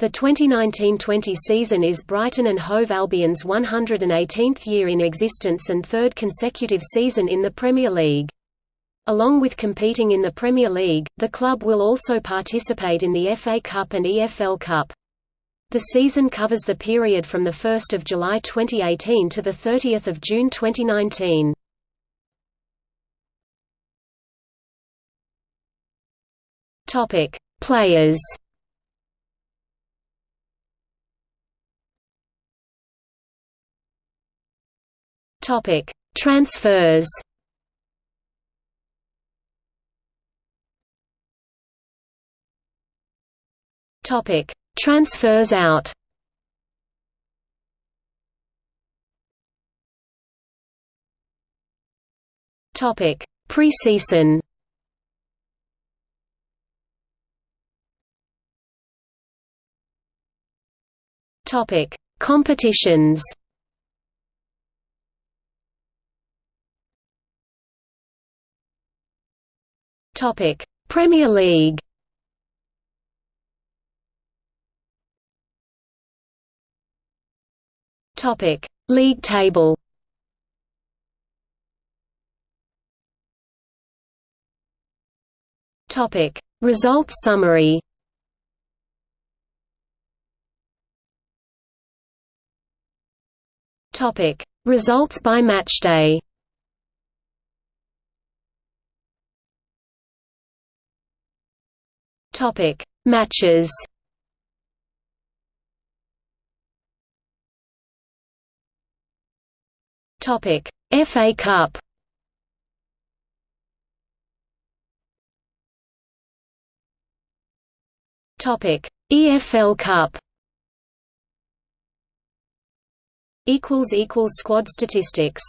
The 2019–20 season is Brighton and Hove Albion's 118th year in existence and third consecutive season in the Premier League. Along with competing in the Premier League, the club will also participate in the FA Cup and EFL Cup. The season covers the period from 1 July 2018 to 30 June 2019. Players Topic: Transfers. Topic: Transfers out. Topic: Preseason. Topic: Competitions. Topic: Premier League. Topic: League table. Topic: Results summary. Topic: Results by matchday. Topic: Matches. Topic: FA Cup. Topic: EFL Cup. Equals equals squad statistics.